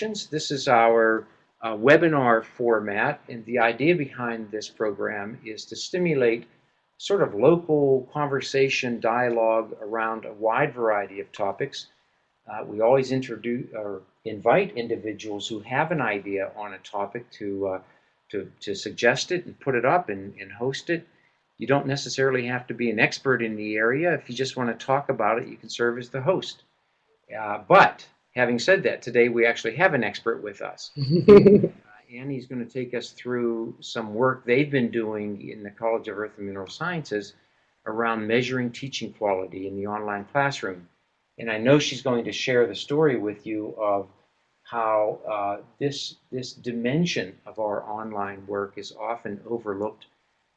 This is our uh, webinar format, and the idea behind this program is to stimulate sort of local conversation, dialogue around a wide variety of topics. Uh, we always introduce or invite individuals who have an idea on a topic to, uh, to, to suggest it and put it up and, and host it. You don't necessarily have to be an expert in the area. If you just want to talk about it, you can serve as the host. Uh, but having said that, today we actually have an expert with us. uh, Annie's going to take us through some work they've been doing in the College of Earth and Mineral Sciences around measuring teaching quality in the online classroom. And I know she's going to share the story with you of how uh, this, this dimension of our online work is often overlooked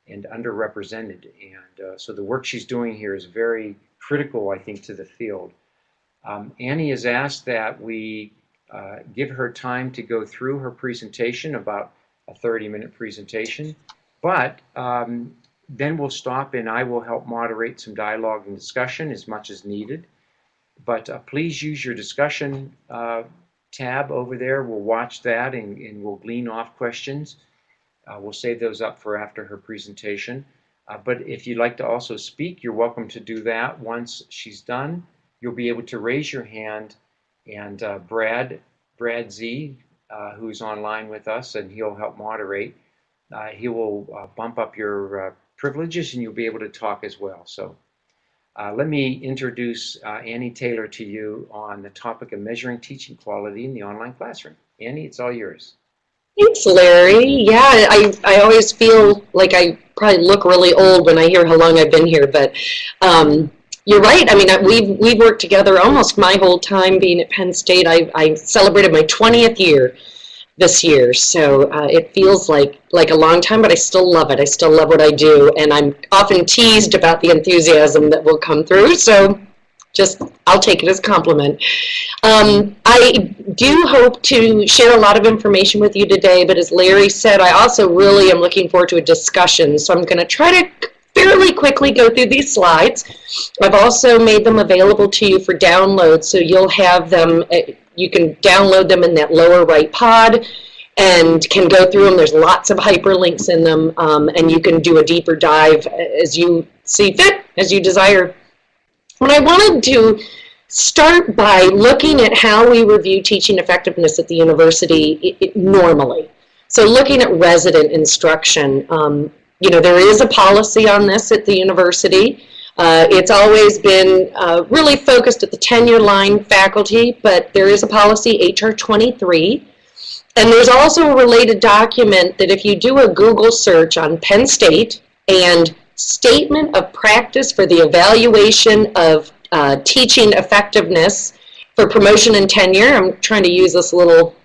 and underrepresented. And uh, so the work she's doing here is very critical, I think, to the field. Um, Annie has asked that we uh, give her time to go through her presentation, about a 30-minute presentation, but um, then we'll stop and I will help moderate some dialogue and discussion as much as needed. But uh, please use your discussion uh, tab over there. We'll watch that and, and we'll glean off questions. Uh, we'll save those up for after her presentation. Uh, but if you'd like to also speak, you're welcome to do that once she's done you'll be able to raise your hand and uh, Brad, Brad Z, uh, who's online with us, and he'll help moderate, uh, he will uh, bump up your uh, privileges and you'll be able to talk as well. So let me introduce Annie Taylor to you on the topic of measuring teaching quality in the online classroom. Annie, it's all yours. Thanks, Larry. Yeah, I, I always feel like I probably look really old when I hear how long I've been here, but um, you're right. I mean, we've we've worked together almost my whole time being at Penn State. I, I celebrated my 20th year this year, so uh, it feels like like a long time, but I still love it. I still love what I do, and I'm often teased about the enthusiasm that will come through. So just I'll take it as a compliment. Um, I do hope to share a lot of information with you today, but as Larry said, I also really am looking forward to a discussion. So I'm going to try to fairly quickly go through these slides. I've also made them available to you for download, so you'll have them, uh, you can download them in that lower right pod and can go through them. There's lots of hyperlinks in them, um, and you can do a deeper dive as you see fit, as you desire. What I wanted to start by looking at how we review teaching effectiveness at the university it, it, normally. So looking at resident instruction, um, you know, there is a policy on this at the university. Uh, it's always been uh, really focused at the tenure line faculty, but there is a policy, HR 23. And there's also a related document that if you do a Google search on Penn State and statement of practice for the evaluation of uh, teaching effectiveness for promotion and tenure, I'm trying to use this little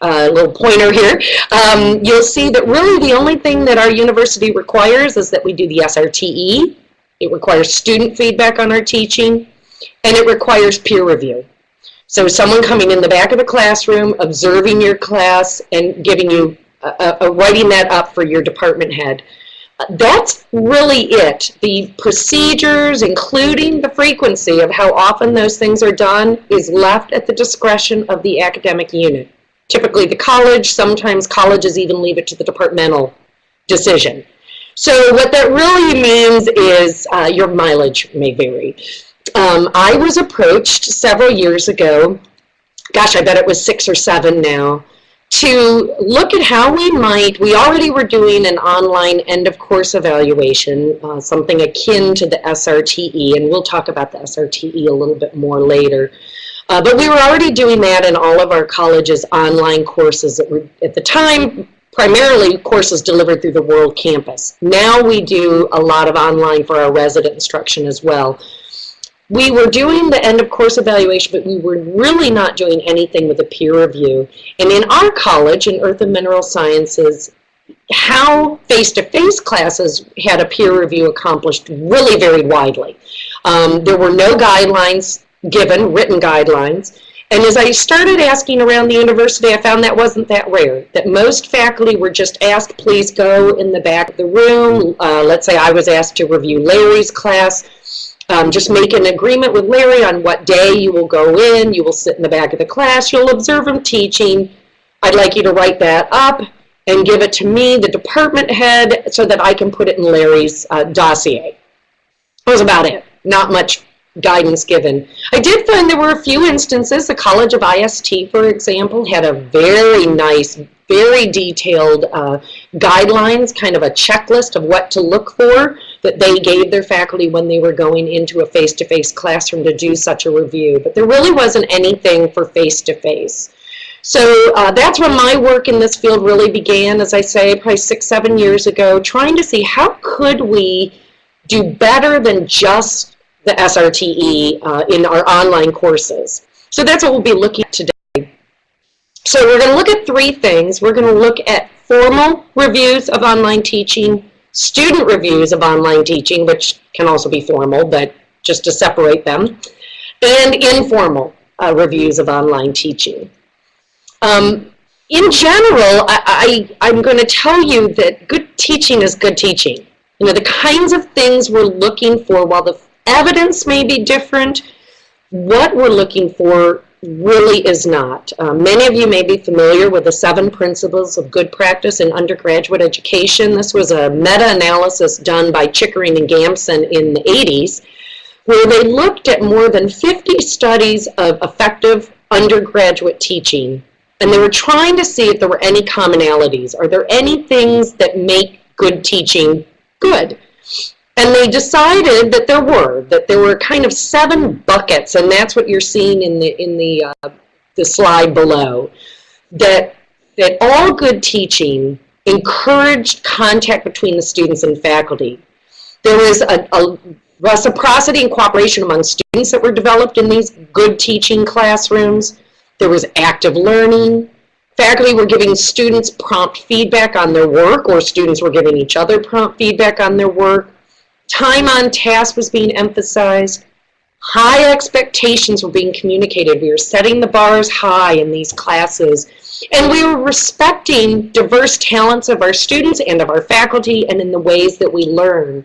uh, little pointer here, um, you'll see that really the only thing that our university requires is that we do the SRTE. It requires student feedback on our teaching, and it requires peer review. So someone coming in the back of the classroom, observing your class, and giving you, uh, uh, writing that up for your department head. That's really it. The procedures, including the frequency of how often those things are done, is left at the discretion of the academic unit typically the college, sometimes colleges even leave it to the departmental decision. So what that really means is uh, your mileage may vary. Um, I was approached several years ago, gosh, I bet it was six or seven now, to look at how we might, we already were doing an online end of course evaluation, uh, something akin to the SRTE, and we'll talk about the SRTE a little bit more later. Uh, but we were already doing that in all of our colleges' online courses that were, at the time, primarily courses delivered through the World Campus. Now we do a lot of online for our resident instruction as well. We were doing the end of course evaluation, but we were really not doing anything with a peer review. And in our college, in Earth and Mineral Sciences, how face-to-face -face classes had a peer review accomplished really very widely. Um, there were no guidelines given written guidelines. And as I started asking around the university, I found that wasn't that rare, that most faculty were just asked, please go in the back of the room. Uh, let's say I was asked to review Larry's class. Um, just make an agreement with Larry on what day you will go in. You will sit in the back of the class. You'll observe him teaching. I'd like you to write that up and give it to me, the department head, so that I can put it in Larry's uh, dossier. That was about it. Not much guidance given. I did find there were a few instances. The College of IST, for example, had a very nice, very detailed uh, guidelines, kind of a checklist of what to look for that they gave their faculty when they were going into a face-to-face classroom to do such a review. But there really wasn't anything for face-to-face. So uh, that's when my work in this field really began, as I say, probably six, seven years ago, trying to see how could we do better than just the SRTE uh, in our online courses. So that's what we'll be looking at today. So we're going to look at three things. We're going to look at formal reviews of online teaching, student reviews of online teaching, which can also be formal, but just to separate them, and informal uh, reviews of online teaching. Um, in general, I, I, I'm going to tell you that good teaching is good teaching. You know, the kinds of things we're looking for, while the evidence may be different, what we're looking for really is not. Um, many of you may be familiar with the seven principles of good practice in undergraduate education. This was a meta-analysis done by Chickering and Gamson in the 80s, where they looked at more than 50 studies of effective undergraduate teaching and they were trying to see if there were any commonalities. Are there any things that make good teaching good? And they decided that there were, that there were kind of seven buckets, and that's what you're seeing in the, in the, uh, the slide below, that, that all good teaching encouraged contact between the students and faculty. There was a, a reciprocity and cooperation among students that were developed in these good teaching classrooms. There was active learning. Faculty were giving students prompt feedback on their work, or students were giving each other prompt feedback on their work. Time on task was being emphasized. High expectations were being communicated. We were setting the bars high in these classes. And we were respecting diverse talents of our students and of our faculty and in the ways that we learn.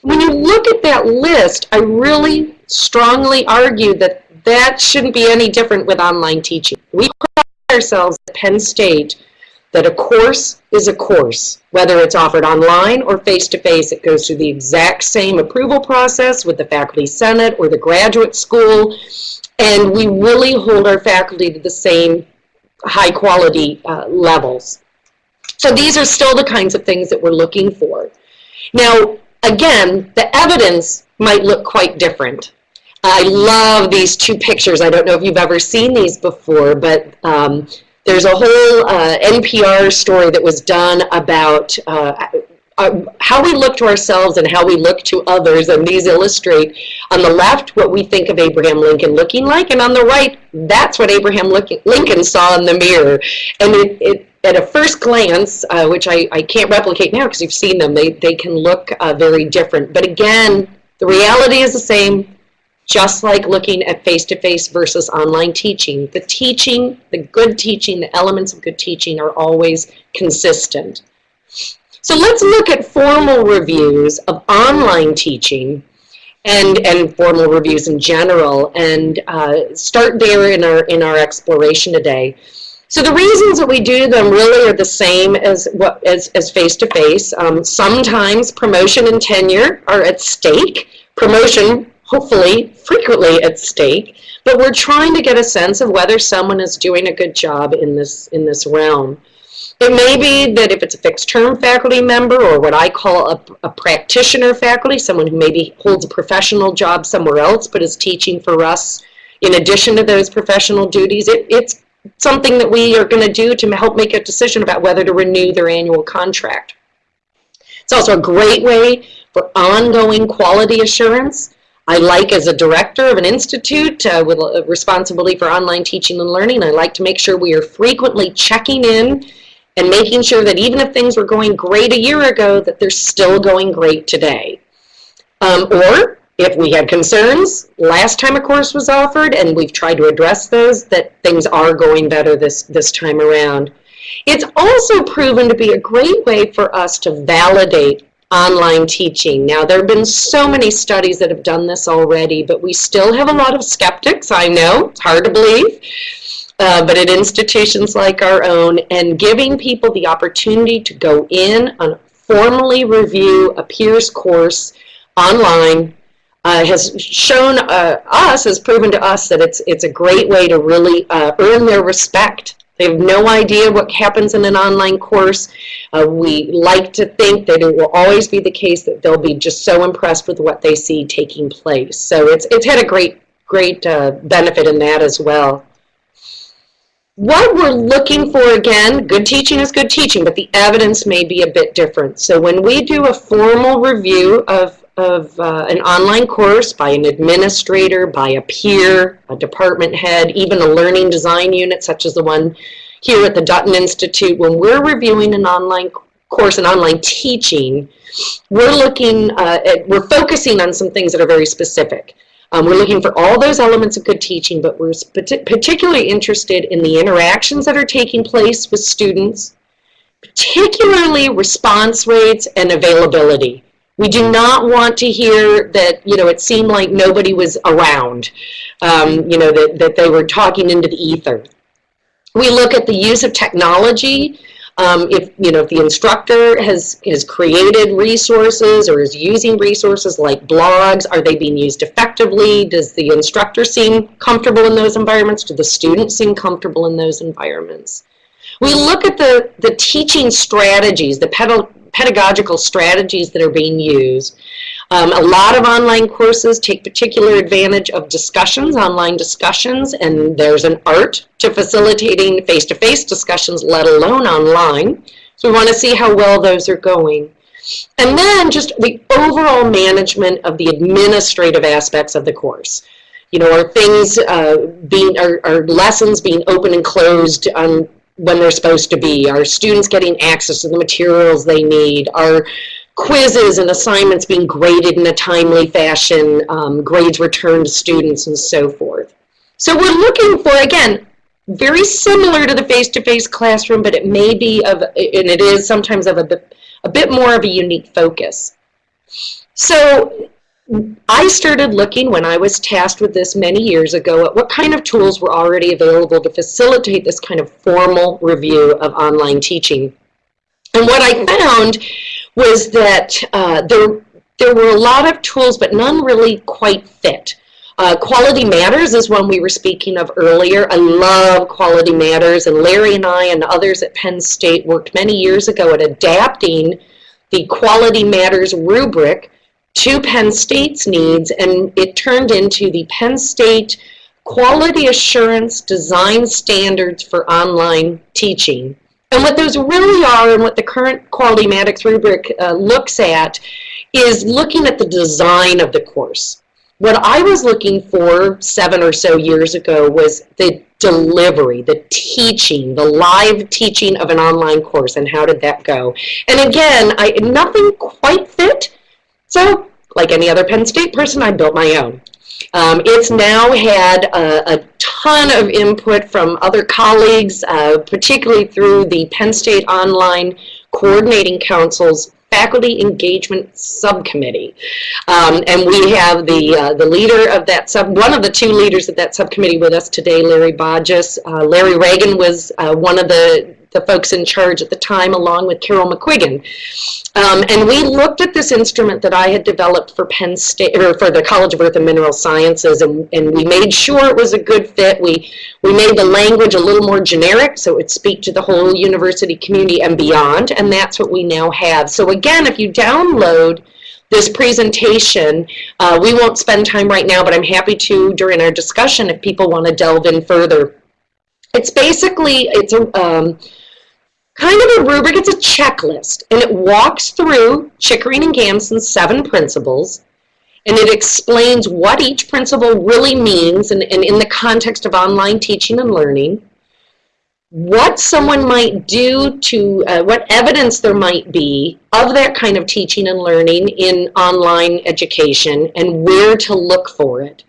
When you look at that list, I really strongly argue that that shouldn't be any different with online teaching. We pride ourselves at Penn State that a course is a course, whether it's offered online or face-to-face. -face, it goes through the exact same approval process with the Faculty Senate or the graduate school, and we really hold our faculty to the same high quality uh, levels. So these are still the kinds of things that we're looking for. Now, again, the evidence might look quite different. I love these two pictures. I don't know if you've ever seen these before, but um, there's a whole uh, NPR story that was done about uh, uh, how we look to ourselves and how we look to others, and these illustrate on the left what we think of Abraham Lincoln looking like, and on the right, that's what Abraham Lincoln saw in the mirror. And it, it at a first glance, uh, which I, I can't replicate now because you've seen them, they, they can look uh, very different. But again, the reality is the same just like looking at face-to-face -face versus online teaching, the teaching, the good teaching, the elements of good teaching are always consistent. So let's look at formal reviews of online teaching and, and formal reviews in general and uh, start there in our, in our exploration today. So the reasons that we do them really are the same as what as, as face-to-face. -face. Um, sometimes promotion and tenure are at stake. Promotion hopefully frequently at stake, but we're trying to get a sense of whether someone is doing a good job in this, in this realm. It may be that if it's a fixed term faculty member or what I call a, a, practitioner faculty, someone who maybe holds a professional job somewhere else but is teaching for us in addition to those professional duties, it, it's something that we are going to do to help make a decision about whether to renew their annual contract. It's also a great way for ongoing quality assurance I like as a director of an institute uh, with a responsibility for online teaching and learning, I like to make sure we are frequently checking in and making sure that even if things were going great a year ago, that they're still going great today. Um, or if we had concerns last time a course was offered and we've tried to address those, that things are going better this, this time around. It's also proven to be a great way for us to validate online teaching. Now, there have been so many studies that have done this already, but we still have a lot of skeptics, I know, it's hard to believe. Uh, but at institutions like our own, and giving people the opportunity to go in and formally review a peer's course online uh, has shown uh, us, has proven to us that it's, it's a great way to really uh, earn their respect. They have no idea what happens in an online course. Uh, we like to think that it will always be the case that they'll be just so impressed with what they see taking place. So it's, it's had a great, great uh, benefit in that as well. What we're looking for, again, good teaching is good teaching, but the evidence may be a bit different. So when we do a formal review of of uh, an online course by an administrator, by a peer, a department head, even a learning design unit such as the one here at the Dutton Institute, when we're reviewing an online course and online teaching, we're looking uh, at, we're focusing on some things that are very specific. Um, we're looking for all those elements of good teaching, but we're particularly interested in the interactions that are taking place with students, particularly response rates and availability. We do not want to hear that, you know, it seemed like nobody was around, um, you know, that, that they were talking into the ether. We look at the use of technology. Um, if, you know, if the instructor has, has created resources or is using resources like blogs, are they being used effectively? Does the instructor seem comfortable in those environments? Do the students seem comfortable in those environments? We look at the, the teaching strategies, the pedagogical strategies that are being used. Um, a lot of online courses take particular advantage of discussions, online discussions, and there's an art to facilitating face-to-face -face discussions, let alone online. So we want to see how well those are going. And then just the overall management of the administrative aspects of the course. You know, are things uh, being, are, are lessons being open and closed on when they're supposed to be? Are students getting access to the materials they need? Are quizzes and assignments being graded in a timely fashion, um, grades returned to students and so forth. So we're looking for, again, very similar to the face-to-face -face classroom, but it may be of, and it is sometimes of a bit, a bit more of a unique focus. So I started looking when I was tasked with this many years ago at what kind of tools were already available to facilitate this kind of formal review of online teaching. And what I found was that uh, there, there were a lot of tools, but none really quite fit. Uh, Quality Matters is one we were speaking of earlier. I love Quality Matters, and Larry and I and others at Penn State worked many years ago at adapting the Quality Matters rubric to Penn State's needs, and it turned into the Penn State Quality Assurance Design Standards for Online Teaching. And what those really are, and what the current Quality Matters rubric uh, looks at, is looking at the design of the course. What I was looking for seven or so years ago was the delivery, the teaching, the live teaching of an online course, and how did that go? And again, I, nothing quite fit, so, like any other Penn State person, I built my own. Um, it's now had a, a, ton of input from other colleagues, uh, particularly through the Penn State Online Coordinating Council's Faculty Engagement Subcommittee. Um, and we have the, uh, the leader of that sub, one of the two leaders of that subcommittee with us today, Larry Bodges. Uh, Larry Ragan was uh, one of the the folks in charge at the time, along with Carol McQuiggan. Um, and we looked at this instrument that I had developed for Penn State, or for the College of Earth and Mineral Sciences, and, and we made sure it was a good fit. We, we made the language a little more generic, so it would speak to the whole university community and beyond, and that's what we now have. So again, if you download this presentation. Uh, we won't spend time right now, but I'm happy to during our discussion if people want to delve in further. It's basically, it's a, um, kind of a rubric, it's a checklist, and it walks through Chickering and Gamson's seven principles, and it explains what each principle really means and, and in the context of online teaching and learning, what someone might do to, uh, what evidence there might be of that kind of teaching and learning in online education, and where to look for it.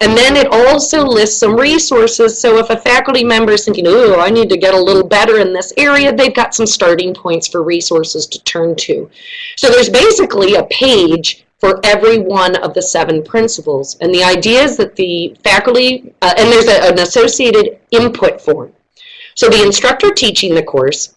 And then it also lists some resources. So if a faculty member is thinking, oh, I need to get a little better in this area, they've got some starting points for resources to turn to. So there's basically a page for every one of the seven principles. And the idea is that the faculty, uh, and there's a, an associated input form. So the instructor teaching the course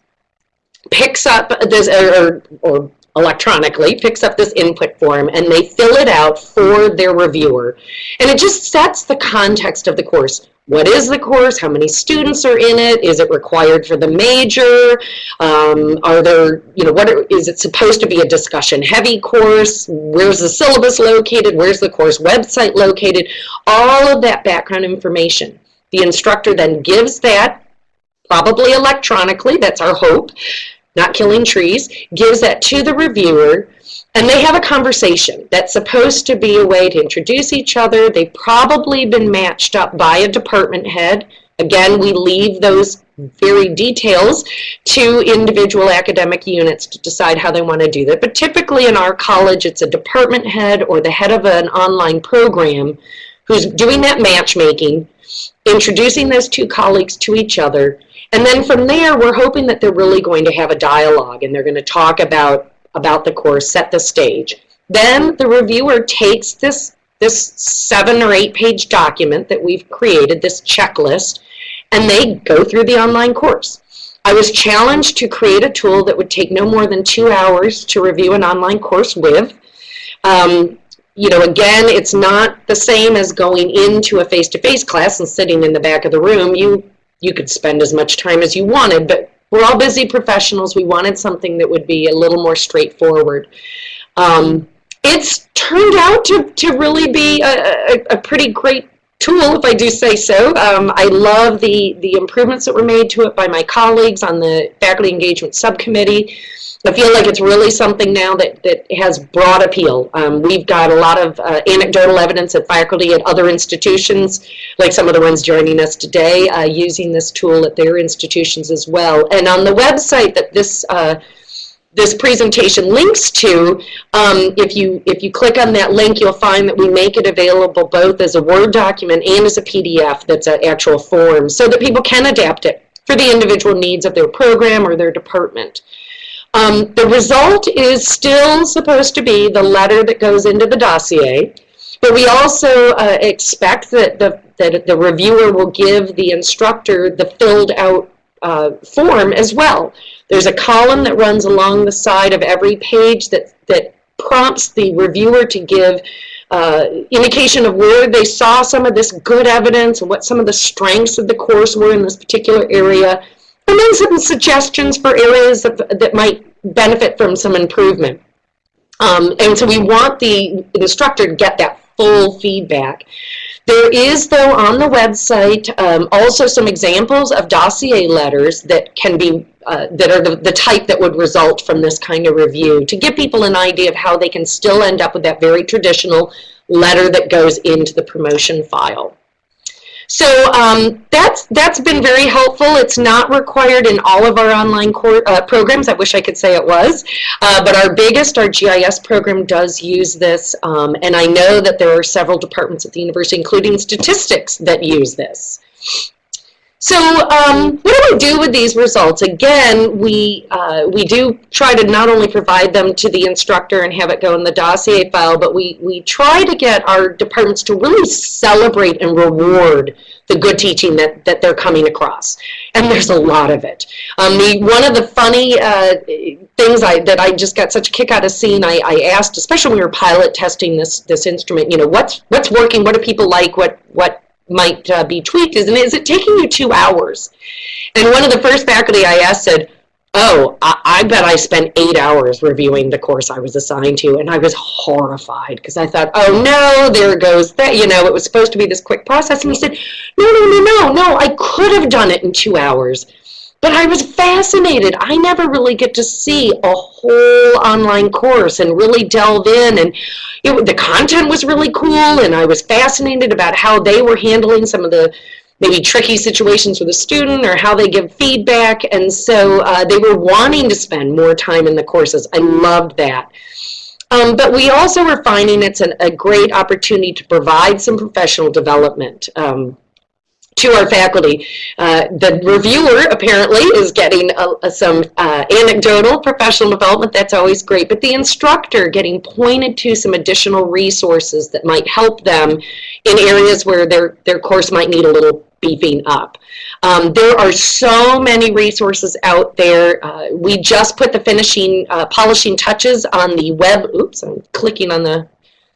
picks up this, or, or electronically, picks up this input form, and they fill it out for their reviewer. And it just sets the context of the course. What is the course? How many students are in it? Is it required for the major? Um, are there, you know, what are, is it supposed to be a discussion heavy course? Where's the syllabus located? Where's the course website located? All of that background information. The instructor then gives that, probably electronically, that's our hope, not killing trees, gives that to the reviewer, and they have a conversation that's supposed to be a way to introduce each other. They've probably been matched up by a department head. Again, we leave those very details to individual academic units to decide how they want to do that. But typically in our college, it's a department head or the head of an online program who's doing that matchmaking, introducing those two colleagues to each other, and then from there, we're hoping that they're really going to have a dialogue and they're going to talk about, about the course, set the stage. Then the reviewer takes this, this seven or eight page document that we've created, this checklist, and they go through the online course. I was challenged to create a tool that would take no more than two hours to review an online course with. Um, you know, again, it's not the same as going into a face-to-face -face class and sitting in the back of the room. You you could spend as much time as you wanted, but we're all busy professionals. We wanted something that would be a little more straightforward. Um, it's turned out to, to really be a, a, a, pretty great tool, if I do say so. Um, I love the, the improvements that were made to it by my colleagues on the faculty engagement subcommittee. I feel like it's really something now that, that has broad appeal. Um, we've got a lot of uh, anecdotal evidence at faculty at other institutions, like some of the ones joining us today, uh, using this tool at their institutions as well. And on the website that this uh, this presentation links to, um, if you if you click on that link, you'll find that we make it available both as a Word document and as a PDF that's an actual form, so that people can adapt it for the individual needs of their program or their department. Um, the result is still supposed to be the letter that goes into the dossier, but we also uh, expect that the, that the reviewer will give the instructor the filled out uh, form as well. There's a column that runs along the side of every page that, that prompts the reviewer to give uh, indication of where they saw some of this good evidence and what some of the strengths of the course were in this particular area and then some suggestions for areas that, that might benefit from some improvement. Um, and so we want the instructor to get that full feedback. There is, though, on the website um, also some examples of dossier letters that can be, uh, that are the, the type that would result from this kind of review to give people an idea of how they can still end up with that very traditional letter that goes into the promotion file. So um, that's that's been very helpful. It's not required in all of our online uh, programs. I wish I could say it was, uh, but our biggest, our GIS program, does use this, um, and I know that there are several departments at the university, including statistics, that use this. So um, what do we do with these results? Again, we, uh, we do try to not only provide them to the instructor and have it go in the dossier file, but we, we try to get our departments to really celebrate and reward the good teaching that, that they're coming across. And there's a lot of it. Um, the, one of the funny uh, things I, that I just got such a kick out of seeing, I, I asked, especially when we were pilot testing this, this instrument, you know, what's, what's working, what do people like, what, what might uh, be tweaked is, and is it taking you two hours? And one of the first faculty I asked said, oh, I, I, bet I spent eight hours reviewing the course I was assigned to, and I was horrified because I thought, oh no, there goes that, you know, it was supposed to be this quick process. And he said, no, no, no, no, no, I could have done it in two hours. But I was fascinated. I never really get to see a whole online course and really delve in. And it, the content was really cool, and I was fascinated about how they were handling some of the maybe tricky situations with a student or how they give feedback. And so uh, they were wanting to spend more time in the courses. I loved that. Um, but we also were finding it's an, a great opportunity to provide some professional development. Um, to our faculty. Uh, the reviewer apparently is getting uh, uh, some uh, anecdotal professional development. That's always great. But the instructor getting pointed to some additional resources that might help them in areas where their, their course might need a little beefing up. Um, there are so many resources out there. Uh, we just put the finishing, uh, polishing touches on the web. Oops, I'm clicking on the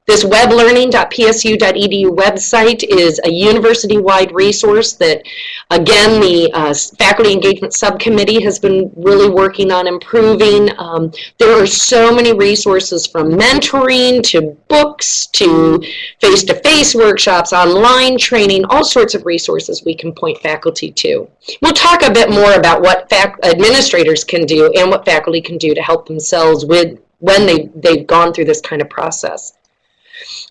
this weblearning.psu.edu website is a university-wide resource that, again, the uh, Faculty Engagement Subcommittee has been really working on improving. Um, there are so many resources from mentoring to books to face-to-face -face workshops, online training, all sorts of resources we can point faculty to. We'll talk a bit more about what administrators can do and what faculty can do to help themselves with when they, they've gone through this kind of process.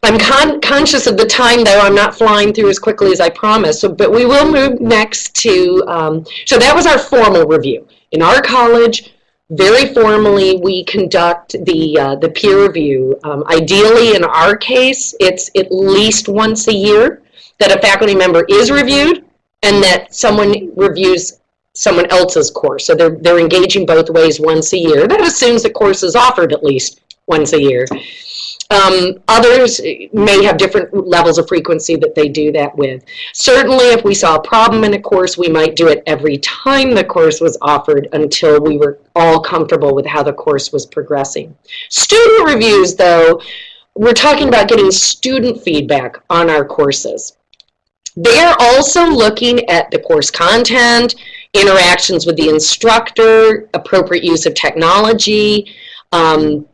I'm con conscious of the time, though. I'm not flying through as quickly as I promised. So, but we will move next to, um, so that was our formal review. In our college, very formally, we conduct the, uh, the peer review. Um, ideally, in our case, it's at least once a year that a faculty member is reviewed and that someone reviews someone else's course. So they're, they're engaging both ways once a year. That assumes the course is offered at least once a year. Um, others may have different levels of frequency that they do that with. Certainly, if we saw a problem in a course, we might do it every time the course was offered until we were all comfortable with how the course was progressing. Student reviews, though, we're talking about getting student feedback on our courses. They're also looking at the course content, interactions with the instructor, appropriate use of technology, um,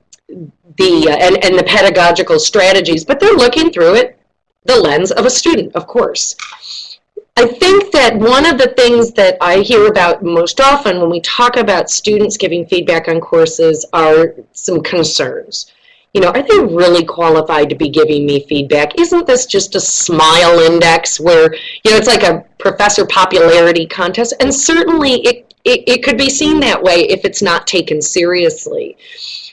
the uh, and, and the pedagogical strategies, but they're looking through it the lens of a student, of course. I think that one of the things that I hear about most often when we talk about students giving feedback on courses are some concerns. You know, are they really qualified to be giving me feedback? Isn't this just a smile index where, you know, it's like a professor popularity contest? And certainly it, it, it could be seen that way if it's not taken seriously.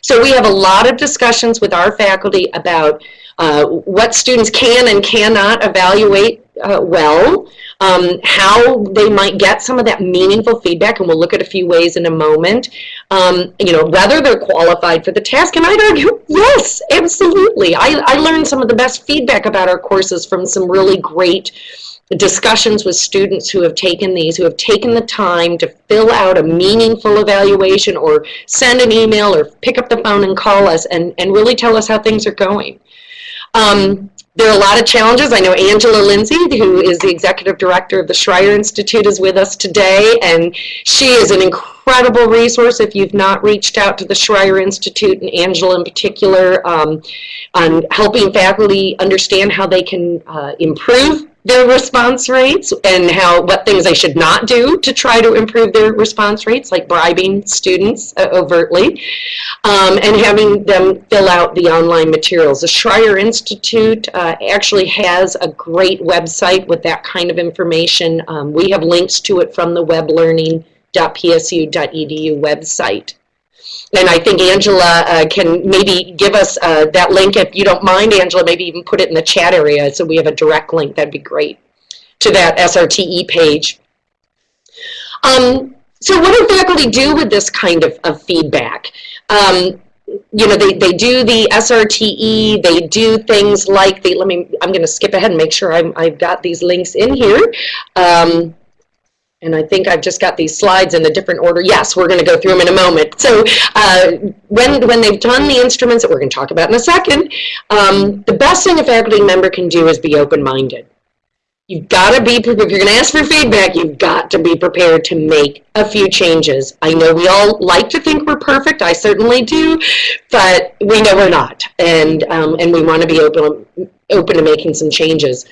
So we have a lot of discussions with our faculty about uh, what students can and cannot evaluate uh, well, um, how they might get some of that meaningful feedback, and we'll look at a few ways in a moment. Um, you know, whether they're qualified for the task, and I'd argue, yes, absolutely. I, I learned some of the best feedback about our courses from some really great discussions with students who have taken these, who have taken the time to fill out a meaningful evaluation or send an email or pick up the phone and call us and, and really tell us how things are going. Um, there are a lot of challenges. I know Angela Linse, who is the executive director of the Schreyer Institute, is with us today, and she is an incredible resource if you've not reached out to the Schreyer Institute, and Angela in particular, um, on helping faculty understand how they can uh, improve their response rates and how what things they should not do to try to improve their response rates, like bribing students uh, overtly, um, and having them fill out the online materials. The Schreyer Institute uh, actually has a great website with that kind of information. Um, we have links to it from the weblearning.psu.edu website. And I think Angela uh, can maybe give us uh, that link if you don't mind, Angela, maybe even put it in the chat area so we have a direct link. That'd be great to that SRTE page. Um, so what do faculty do with this kind of, of feedback? Um, you know, they, they do the SRTE, they do things like the, let me, I'm going to skip ahead and make sure I'm, I've got these links in here. Um, and I think I've just got these slides in a different order. Yes, we're going to go through them in a moment. So uh, when, when they've done the instruments that we're going to talk about in a second, um, the best thing a faculty member can do is be open-minded. You've got to be, if you're going to ask for feedback, you've got to be prepared to make a few changes. I know we all like to think we're perfect. I certainly do, but we know we're not. And, um, and we want to be open, open to making some changes.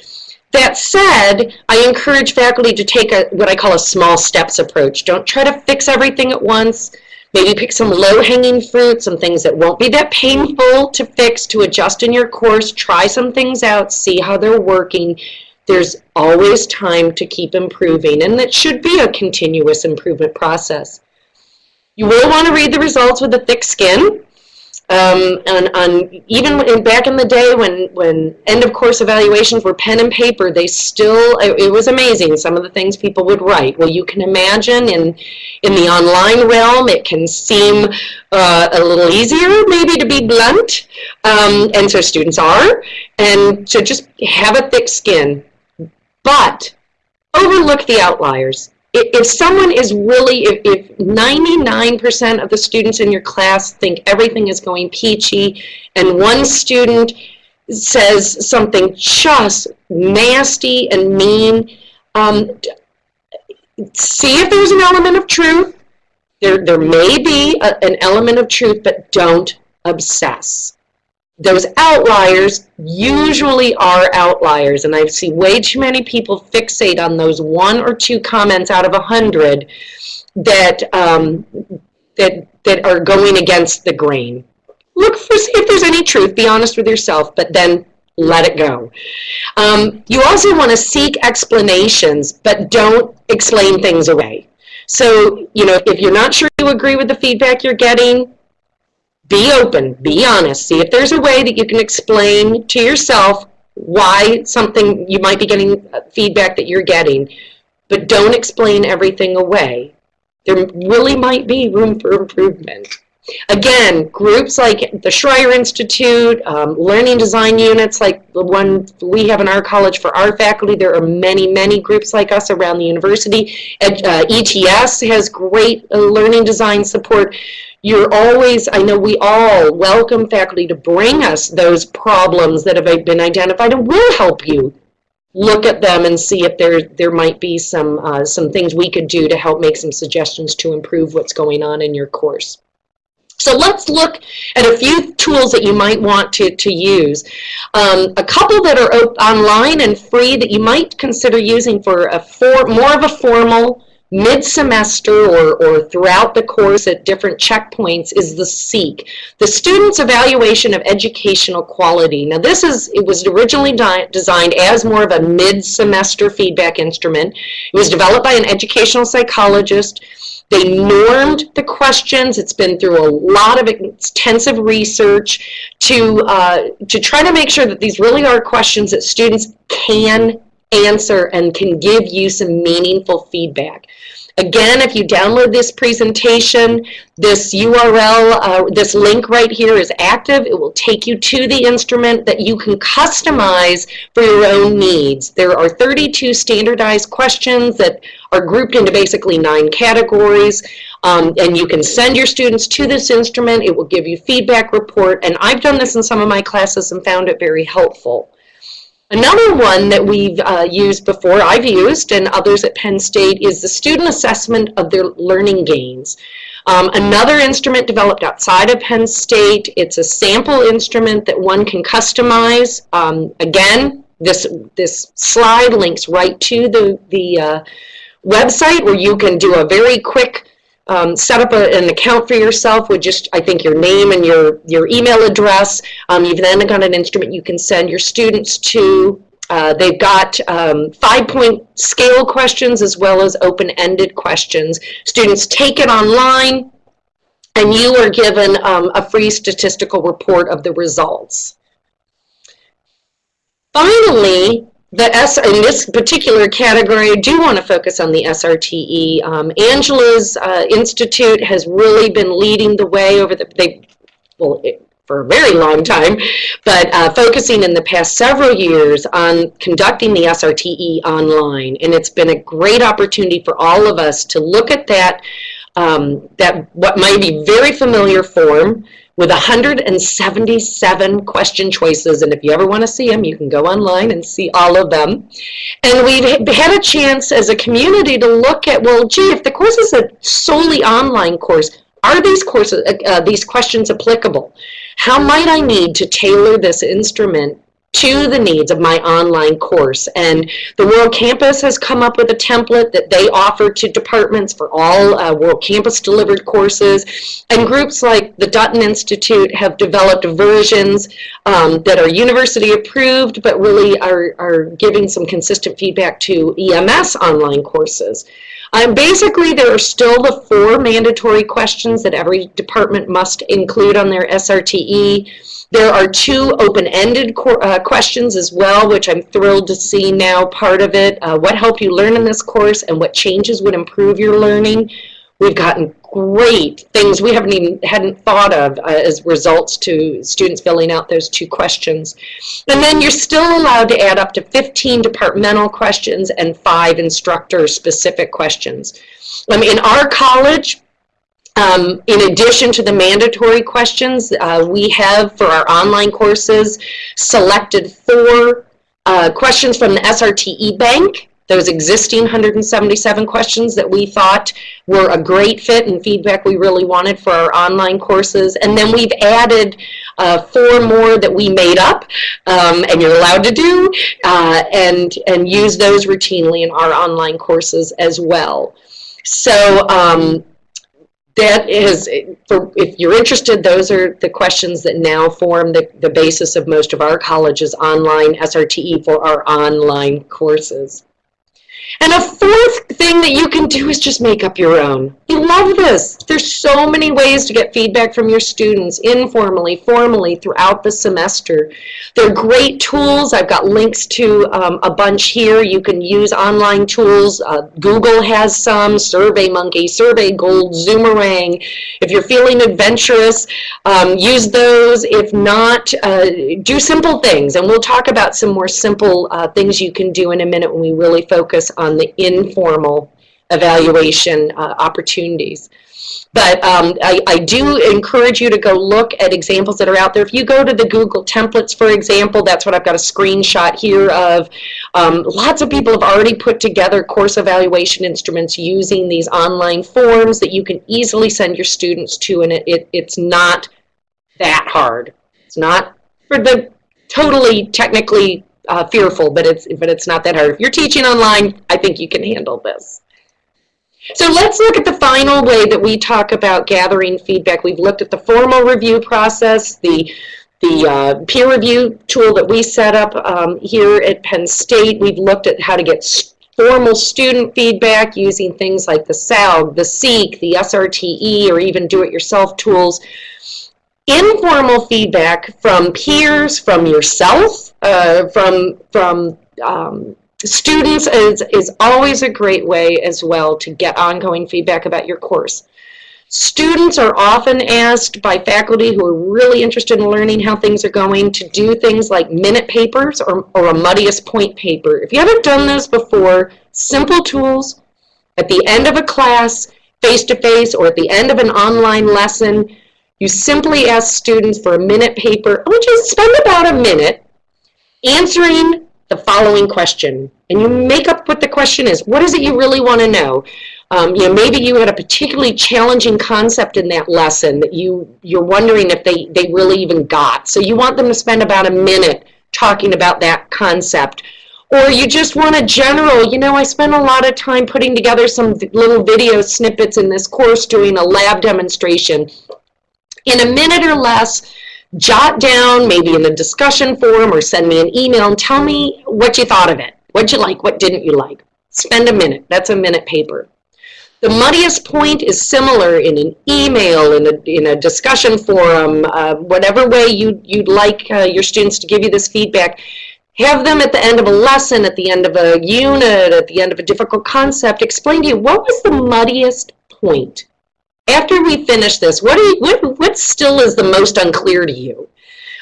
That said, I encourage faculty to take a what I call a small steps approach. Don't try to fix everything at once. Maybe pick some low-hanging fruit, some things that won't be that painful to fix, to adjust in your course. Try some things out, see how they're working. There's always time to keep improving, and it should be a continuous improvement process. You will want to read the results with a thick skin. Um, and on even in, back in the day when when end of course evaluations were pen and paper, they still it, it was amazing. Some of the things people would write. Well, you can imagine in in the online realm, it can seem uh, a little easier, maybe to be blunt, um, and so students are, and to just have a thick skin, but overlook the outliers if someone is really, if 99% of the students in your class think everything is going peachy, and one student says something just nasty and mean, um, see if there's an element of truth. There, there may be a, an element of truth, but don't obsess. Those outliers usually are outliers and I see way too many people fixate on those one or two comments out of a hundred that um, that that are going against the grain. Look for see if there's any truth. Be honest with yourself, but then let it go. Um, you also want to seek explanations, but don't explain things away. So, you know, if you're not sure you agree with the feedback you're getting, be open, be honest, see if there's a way that you can explain to yourself why something you might be getting uh, feedback that you're getting, but don't explain everything away. There really might be room for improvement. Again, groups like the Schreyer Institute, um, learning design units like the one we have in our college for our faculty, there are many, many groups like us around the university. Ed, uh, ETS has great uh, learning design support you're always, I know we all welcome faculty to bring us those problems that have been identified and we'll help you look at them and see if there there might be some uh, some things we could do to help make some suggestions to improve what's going on in your course. So let's look at a few tools that you might want to, to use. Um, a couple that are online and free that you might consider using for a for, more of a formal mid-semester or, or throughout the course at different checkpoints is the SEEQ, the Student's Evaluation of Educational Quality. Now this is, it was originally designed as more of a mid-semester feedback instrument. It was developed by an educational psychologist. They normed the questions. It's been through a lot of extensive research to, uh, to try to make sure that these really are questions that students can answer and can give you some meaningful feedback. Again, if you download this presentation, this URL, uh, this link right here is active. It will take you to the instrument that you can customize for your own needs. There are 32 standardized questions that are grouped into basically nine categories. Um, and you can send your students to this instrument. It will give you feedback report. And I've done this in some of my classes and found it very helpful. Another one that we've uh, used before, I've used, and others at Penn State, is the student assessment of their learning gains. Um, another instrument developed outside of Penn State, it's a sample instrument that one can customize. Um, again, this, this slide links right to the, the uh, website where you can do a very quick um, set up a, an account for yourself with just, I think, your name and your, your email address. Um, you've then got an instrument you can send your students to. Uh, they've got um, five-point scale questions as well as open-ended questions. Students take it online, and you are given um, a free statistical report of the results. Finally, the S in this particular category, I do want to focus on the SRTE. Um, Angela's uh, institute has really been leading the way over the they well it, for a very long time, but uh, focusing in the past several years on conducting the SRTE online, and it's been a great opportunity for all of us to look at that um, that what might be very familiar form with 177 question choices. And if you ever want to see them, you can go online and see all of them. And we've had a chance as a community to look at, well, gee, if the course is a solely online course, are these courses, uh, uh these questions applicable? How might I need to tailor this instrument to the needs of my online course. And the World Campus has come up with a template that they offer to departments for all uh, World Campus delivered courses. And groups like the Dutton Institute have developed versions um, that are university approved, but really are, are giving some consistent feedback to EMS online courses. Um, basically, there are still the four mandatory questions that every department must include on their SRTE. There are two open-ended uh, questions as well, which I'm thrilled to see now part of it. Uh, what helped you learn in this course and what changes would improve your learning? We've gotten great things we haven't even hadn't thought of uh, as results to students filling out those two questions. And then you're still allowed to add up to 15 departmental questions and five instructor specific questions. Um, in our college, um, in addition to the mandatory questions, uh, we have for our online courses selected four uh, questions from the SRTE bank those existing 177 questions that we thought were a great fit and feedback we really wanted for our online courses. And then we've added uh, four more that we made up um, and you're allowed to do uh, and, and use those routinely in our online courses as well. So um, that is, for, if you're interested, those are the questions that now form the, the basis of most of our college's online SRTE for our online courses. And a fourth thing that you can do is just make up your own. You love this. There's so many ways to get feedback from your students, informally, formally, throughout the semester. They're great tools. I've got links to um, a bunch here. You can use online tools. Uh, Google has some, SurveyMonkey, Survey Gold, Zoomerang. If you're feeling adventurous, um, use those. If not, uh, do simple things. And we'll talk about some more simple uh, things you can do in a minute when we really focus on the informal evaluation uh, opportunities. But um, I, I, do encourage you to go look at examples that are out there. If you go to the Google templates, for example, that's what I've got a screenshot here of. Um, lots of people have already put together course evaluation instruments using these online forms that you can easily send your students to, and it, it it's not that hard. It's not for the totally technically uh, fearful, but it's but it's not that hard. If you're teaching online, I think you can handle this. So let's look at the final way that we talk about gathering feedback. We've looked at the formal review process, the the uh, peer review tool that we set up um, here at Penn State. We've looked at how to get formal student feedback using things like the SALG, the SEEQ, the SRTE, or even do-it-yourself tools informal feedback from peers, from yourself, uh, from, from um, students is, is always a great way as well to get ongoing feedback about your course. Students are often asked by faculty who are really interested in learning how things are going to do things like minute papers or, or a muddiest point paper. If you haven't done those before, simple tools at the end of a class, face-to-face, -face, or at the end of an online lesson, you simply ask students for a minute paper. I want you to spend about a minute answering the following question. And you make up what the question is. What is it you really want to know? Um, you know, maybe you had a particularly challenging concept in that lesson that you, you're wondering if they, they really even got. So you want them to spend about a minute talking about that concept. Or you just want a general, you know, I spent a lot of time putting together some little video snippets in this course doing a lab demonstration in a minute or less, jot down, maybe in the discussion forum or send me an email and tell me what you thought of it. What'd you like, what didn't you like. Spend a minute. That's a minute paper. The muddiest point is similar in an email, in a, in a discussion forum, uh, whatever way you, you'd like uh, your students to give you this feedback. Have them at the end of a lesson, at the end of a unit, at the end of a difficult concept, explain to you what was the muddiest point after we finish this, what, you, what, what still is the most unclear to you?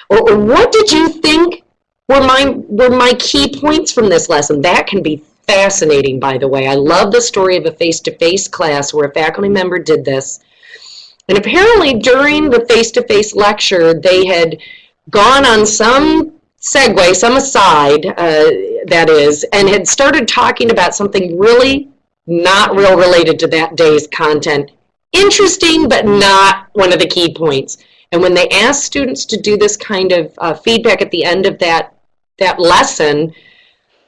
Or, or what did you think were my, were my key points from this lesson? That can be fascinating, by the way. I love the story of a face-to-face -face class where a faculty member did this. And apparently during the face-to-face -face lecture, they had gone on some segue, some aside, uh, that is, and had started talking about something really not real related to that day's content interesting, but not one of the key points. And when they ask students to do this kind of uh, feedback at the end of that, that lesson,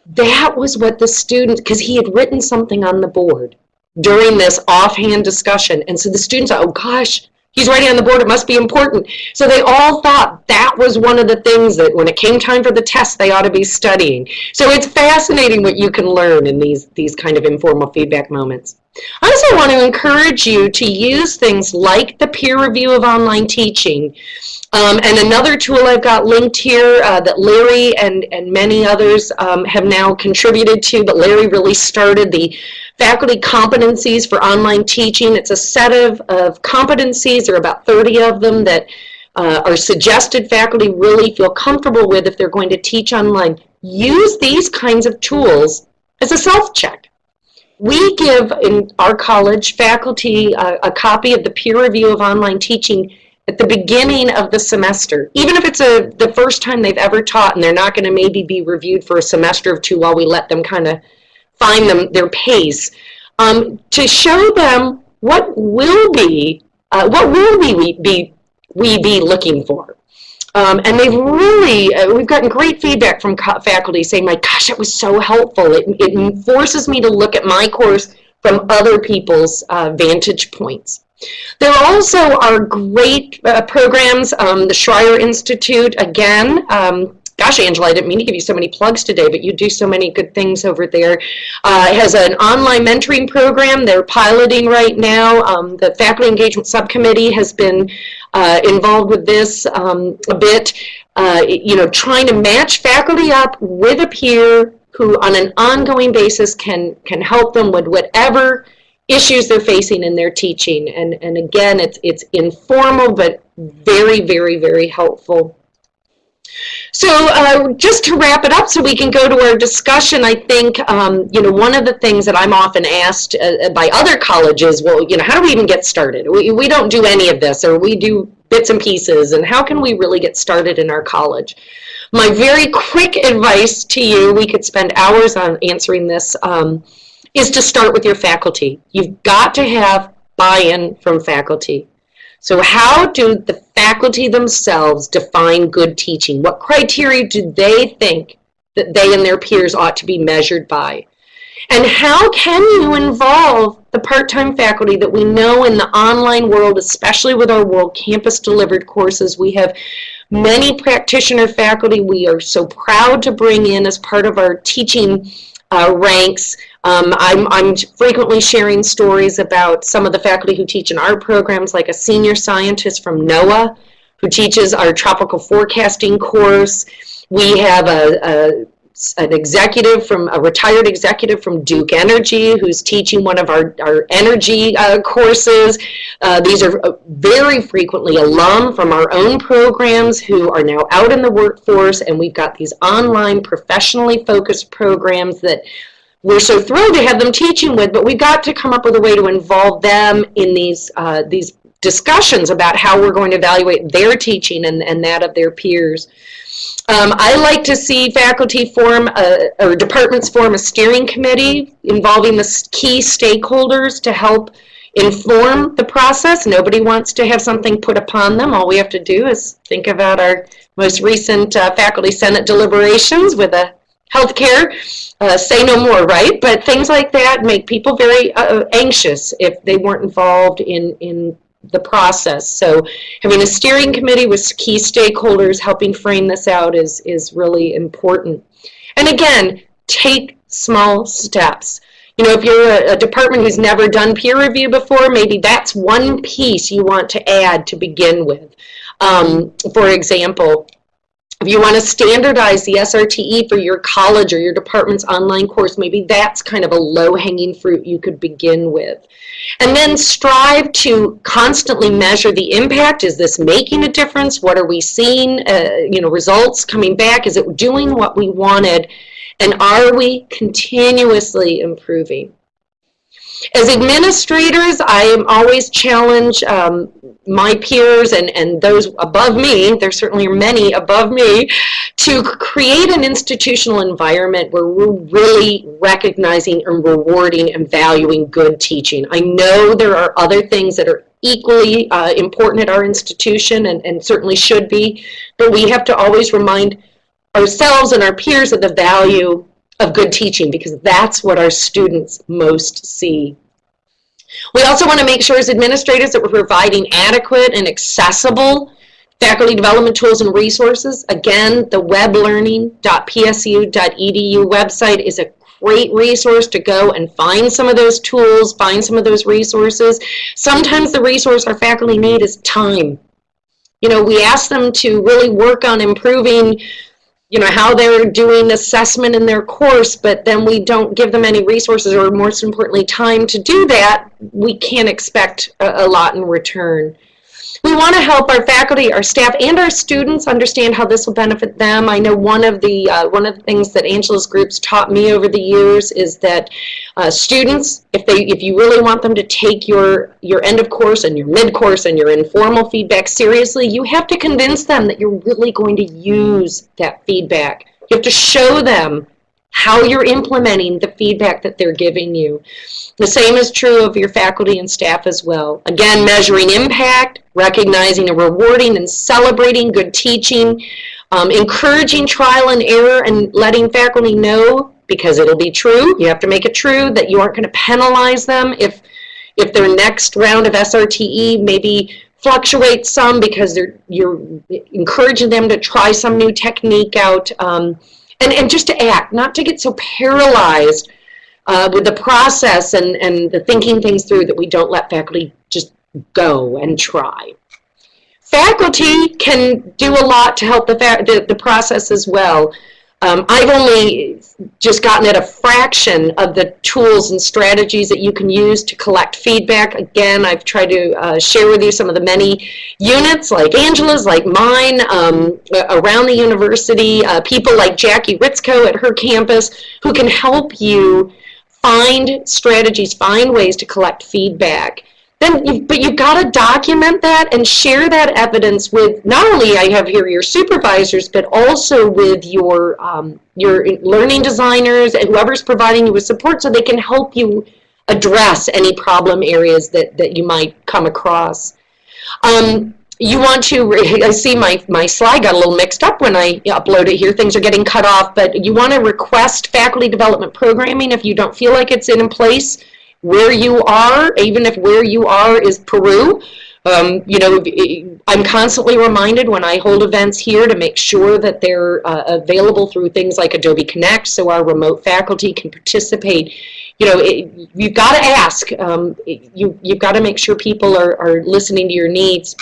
that was what the student, because he had written something on the board during this offhand discussion. And so the students, oh gosh, He's writing on the board, it must be important. So they all thought that was one of the things that when it came time for the test, they ought to be studying. So it's fascinating what you can learn in these, these kind of informal feedback moments. I also want to encourage you to use things like the peer review of online teaching. Um, and another tool I've got linked here uh, that Larry and, and many others um, have now contributed to, but Larry really started the faculty competencies for online teaching. It's a set of, of competencies, there are about 30 of them that uh, are suggested faculty really feel comfortable with if they're going to teach online. Use these kinds of tools as a self-check. We give in our college faculty a, a copy of the peer review of online teaching at the beginning of the semester. Even if it's a the first time they've ever taught and they're not going to maybe be reviewed for a semester or two while we let them kind of find them their pace, um, to show them what will be, uh, what will we be, we be looking for. Um, and they've really, uh, we've gotten great feedback from faculty saying, my gosh, it was so helpful. It, it forces me to look at my course from other people's uh, vantage points. There also are great uh, programs, um, the Schreyer Institute, again, um, gosh, Angela, I didn't mean to give you so many plugs today, but you do so many good things over there. Uh, has an online mentoring program they're piloting right now. Um, the Faculty Engagement Subcommittee has been uh, involved with this um, a bit, uh, you know, trying to match faculty up with a peer who on an ongoing basis can, can help them with whatever issues they're facing in their teaching. And, and again, it's, it's informal, but very, very, very helpful. So uh, just to wrap it up so we can go to our discussion, I think, um, you know, one of the things that I'm often asked uh, by other colleges, well, you know, how do we even get started? We, we don't do any of this or we do bits and pieces and how can we really get started in our college? My very quick advice to you, we could spend hours on answering this, um, is to start with your faculty. You've got to have buy-in from faculty. So how do the faculty themselves define good teaching? What criteria do they think that they and their peers ought to be measured by? And how can you involve the part-time faculty that we know in the online world, especially with our World Campus delivered courses, we have many practitioner faculty we are so proud to bring in as part of our teaching uh, ranks. Um, I'm, I'm frequently sharing stories about some of the faculty who teach in our programs, like a senior scientist from NOAA who teaches our tropical forecasting course. We have a, a an executive from a retired executive from Duke Energy who's teaching one of our, our energy uh, courses. Uh, these are uh, very frequently alum from our own programs who are now out in the workforce and we've got these online professionally focused programs that we're so thrilled to have them teaching with, but we've got to come up with a way to involve them in these, uh, these discussions about how we're going to evaluate their teaching and, and that of their peers. Um, I like to see faculty form, a, or departments form a steering committee involving the key stakeholders to help inform the process. Nobody wants to have something put upon them. All we have to do is think about our most recent uh, faculty senate deliberations with a healthcare, uh, say no more, right? But things like that make people very uh, anxious if they weren't involved in, in the process. So having a steering committee with key stakeholders helping frame this out is, is really important. And again, take small steps. You know, if you're a, a, department who's never done peer review before, maybe that's one piece you want to add to begin with. Um, for example, if you want to standardize the SRTE for your college or your department's online course, maybe that's kind of a low-hanging fruit you could begin with. And then strive to constantly measure the impact. Is this making a difference? What are we seeing? Uh, you know, results coming back? Is it doing what we wanted? And are we continuously improving? As administrators, I am always challenge um, my peers and, and those above me, there certainly are many above me, to create an institutional environment where we're really recognizing and rewarding and valuing good teaching. I know there are other things that are equally uh, important at our institution and, and certainly should be, but we have to always remind ourselves and our peers of the value of good teaching because that's what our students most see. We also want to make sure as administrators that we're providing adequate and accessible faculty development tools and resources. Again, the weblearning.psu.edu website is a great resource to go and find some of those tools, find some of those resources. Sometimes the resource our faculty need is time. You know, we ask them to really work on improving you know, how they're doing assessment in their course, but then we don't give them any resources or most importantly, time to do that, we can't expect a, a lot in return. We want to help our faculty, our staff, and our students understand how this will benefit them. I know one of the uh, one of the things that Angela's groups taught me over the years is that uh, students, if they if you really want them to take your your end of course and your mid course and your informal feedback seriously, you have to convince them that you're really going to use that feedback. You have to show them how you're implementing the feedback that they're giving you. The same is true of your faculty and staff as well. Again, measuring impact, recognizing and rewarding and celebrating good teaching, um, encouraging trial and error and letting faculty know, because it'll be true, you have to make it true, that you aren't going to penalize them if, if their next round of SRTE maybe fluctuates some because you're encouraging them to try some new technique out. Um, and, and just to act, not to get so paralyzed uh, with the process and, and the thinking things through that we don't let faculty just go and try. Faculty can do a lot to help the, the, the process as well. Um, I've only just gotten at a fraction of the tools and strategies that you can use to collect feedback. Again, I've tried to uh, share with you some of the many units like Angela's, like mine, um, around the university, uh, people like Jackie Ritzko at her campus who can help you find strategies, find ways to collect feedback then you, but you've got to document that and share that evidence with not only I have here your supervisors, but also with your um, your learning designers and whoever's providing you with support, so they can help you address any problem areas that that you might come across. Um, you want to, I see my, my slide got a little mixed up when I upload it here. Things are getting cut off, but you want to request faculty development programming if you don't feel like it's in place where you are, even if where you are is Peru. Um, you know, I'm constantly reminded when I hold events here to make sure that they're uh, available through things like Adobe Connect so our remote faculty can participate. You know, it, you've got to ask. Um, you, you've got to make sure people are, are listening to your needs.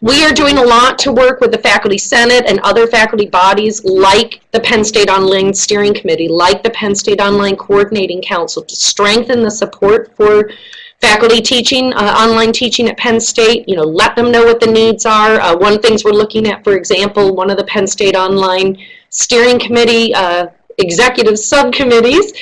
We are doing a lot to work with the Faculty Senate and other faculty bodies like the Penn State Online Steering Committee, like the Penn State Online Coordinating Council to strengthen the support for faculty teaching, uh, online teaching at Penn State, you know, let them know what the needs are. Uh, one things we're looking at, for example, one of the Penn State Online Steering Committee uh, executive subcommittees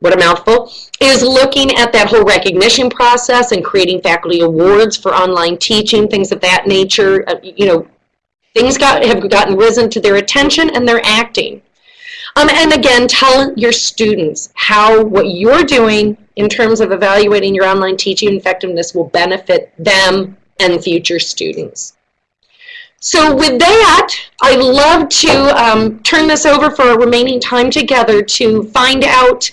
what a mouthful, is looking at that whole recognition process and creating faculty awards for online teaching, things of that nature. Uh, you know, things got, have gotten risen to their attention and they're acting. Um, and again, tell your students how what you're doing in terms of evaluating your online teaching effectiveness will benefit them and future students. So with that, I'd love to um, turn this over for our remaining time together to find out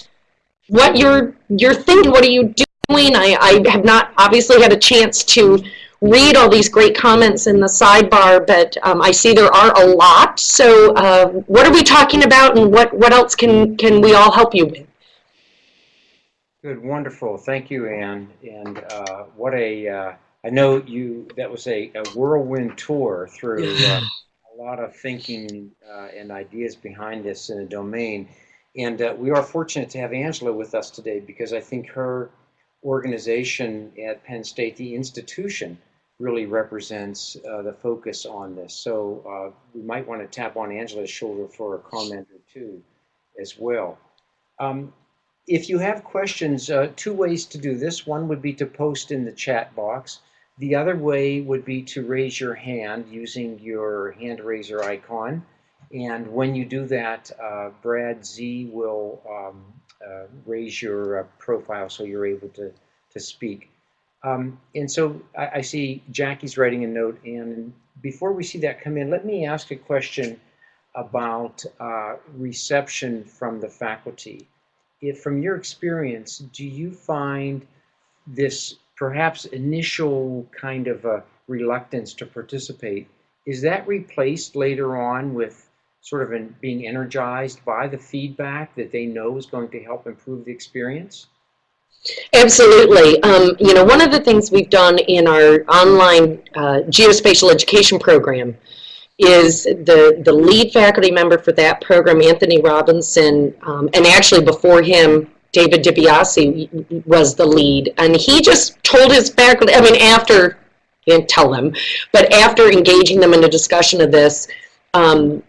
what you're you're thinking. What are you doing? I, I have not obviously had a chance to read all these great comments in the sidebar, but um, I see there are a lot. So uh, what are we talking about and what, what else can, can we all help you with? Good, wonderful. Thank you, Anne. And uh, what a, uh, I know you, that was a, a whirlwind tour through uh, a lot of thinking uh, and ideas behind this in a domain. And uh, we are fortunate to have Angela with us today because I think her organization at Penn State, the institution, really represents uh, the focus on this. So uh, we might want to tap on Angela's shoulder for a comment or two as well. Um, if you have questions, uh, two ways to do this. One would be to post in the chat box. The other way would be to raise your hand using your hand raiser icon. And when you do that, uh, Brad Z will um, uh, raise your uh, profile so you're able to, to speak. Um, and so I, I, see Jackie's writing a note. And before we see that come in, let me ask a question about uh, reception from the faculty. If from your experience, do you find this perhaps initial kind of a reluctance to participate, is that replaced later on with sort of an, being energized by the feedback that they know is going to help improve the experience? Absolutely. Um, you know, one of the things we've done in our online uh, geospatial education program is the, the lead faculty member for that program, Anthony Robinson, um, and actually before him, David DiBiase was the lead. And he just told his faculty, I mean, after, he didn't tell them, but after engaging them in a discussion of this, um,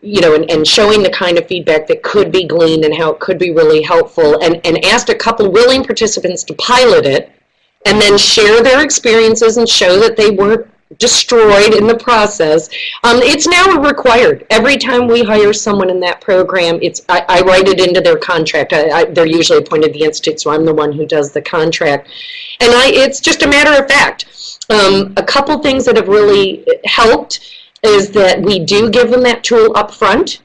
you know, and, and showing the kind of feedback that could be gleaned and how it could be really helpful, and, and asked a couple willing participants to pilot it, and then share their experiences and show that they weren't destroyed in the process. Um, it's now required. Every time we hire someone in that program, it's I, I write it into their contract. I, I, they're usually appointed the institute, so I'm the one who does the contract. And I, it's just a matter of fact. Um, a couple things that have really helped is that we do give them that tool up front.